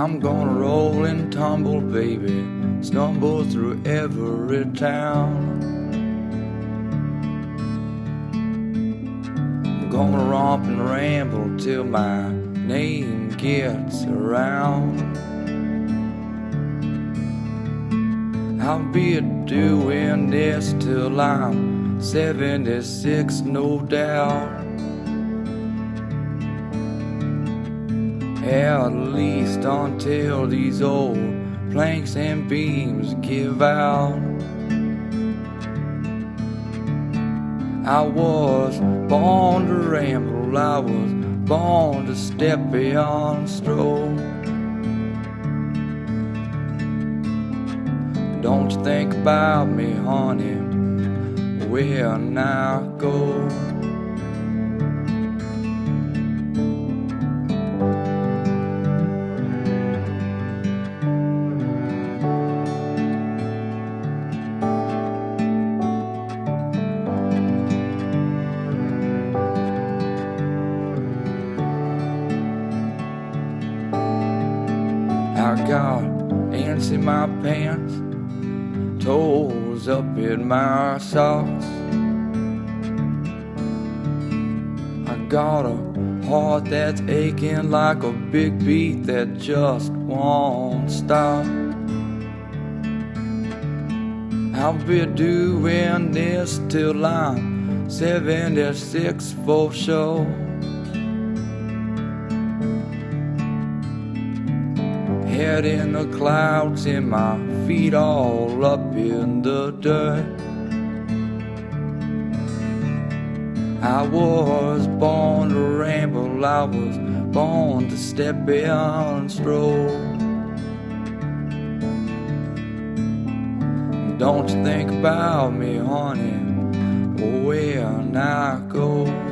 I'm gonna roll and tumble, baby, stumble through every town. I'm gonna romp and ramble till my name gets around. I'll be doing this till I'm 76, no doubt. At least until these old planks and beams give out. I was born to ramble, I was born to step beyond stroll. Don't you think about me, honey, when I go. Got ants in my pants, toes up in my socks. I got a heart that's aching like a big beat that just won't stop. I'll be doing this till I'm 76 for sure. Head in the clouds and my feet all up in the dirt. I was born to ramble, I was born to step beyond and stroll. Don't you think about me, honey, when I go.